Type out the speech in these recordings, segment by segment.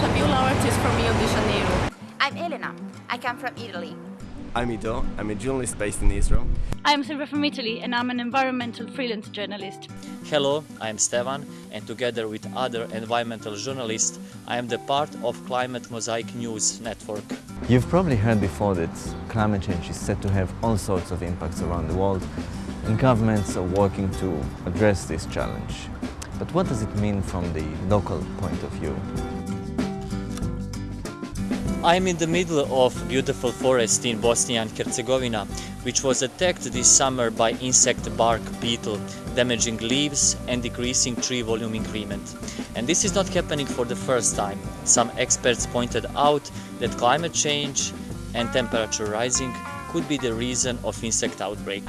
Fabiola Ortiz from Rio de Janeiro. I'm Elena. I come from Italy. I'm Ido. I'm a journalist based in Israel. I'm Silvia from Italy and I'm an environmental freelance journalist. Hello, I'm Stevan and together with other environmental journalists I am the part of Climate Mosaic News network. You've probably heard before that climate change is said to have all sorts of impacts around the world and governments are working to address this challenge. But what does it mean from the local point of view? I'm in the middle of beautiful forest in Bosnia and Herzegovina, which was attacked this summer by insect bark beetle, damaging leaves and decreasing tree volume increment. And this is not happening for the first time. Some experts pointed out that climate change and temperature rising could be the reason of insect outbreak.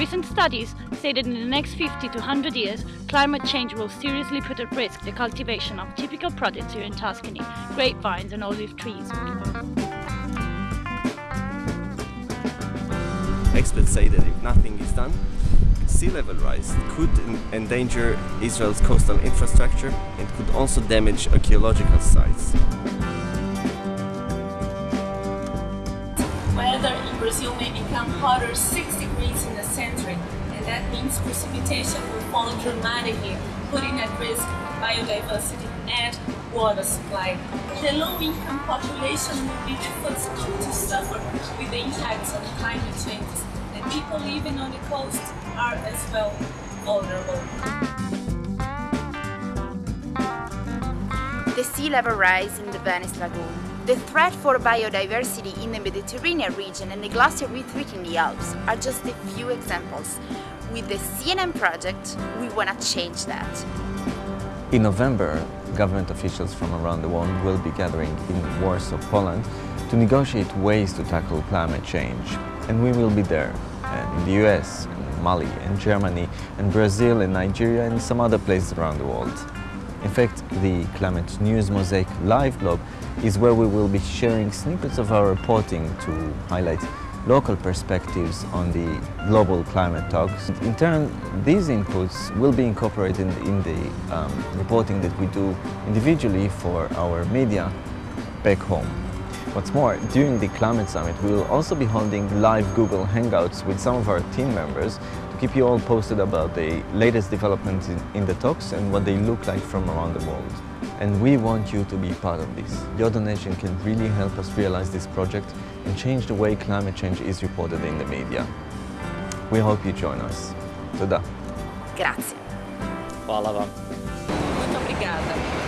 Recent studies say that in the next 50 to 100 years, climate change will seriously put at risk the cultivation of typical products here in Tuscany, grapevines and olive trees. Experts say that if nothing is done, sea level rise could endanger Israel's coastal infrastructure and could also damage archaeological sites. Weather in Brazil may become hotter 6 degrees in the century, and that means precipitation will fall dramatically, putting at risk biodiversity and water supply. The low-income population will be the first to suffer with the impacts of climate change, and people living on the coast are as well vulnerable. The sea level rise in the Venice Lagoon, the threat for biodiversity in the Mediterranean region and the glacier retreat in the Alps are just a few examples. With the CNM project, we want to change that. In November, government officials from around the world will be gathering in Warsaw, Poland to negotiate ways to tackle climate change. And we will be there in the US, and Mali, and Germany, and Brazil, and Nigeria, and some other places around the world. In fact, the Climate News Mosaic live blog is where we will be sharing snippets of our reporting to highlight local perspectives on the global climate talks. In turn, these inputs will be incorporated in the um, reporting that we do individually for our media back home. What's more, during the Climate Summit, we will also be holding live Google Hangouts with some of our team members keep you all posted about the latest developments in, in the talks and what they look like from around the world. And we want you to be part of this. Your donation can really help us realize this project and change the way climate change is reported in the media. We hope you join us. Toda. Grazie. Hvala vam. Muito obrigada.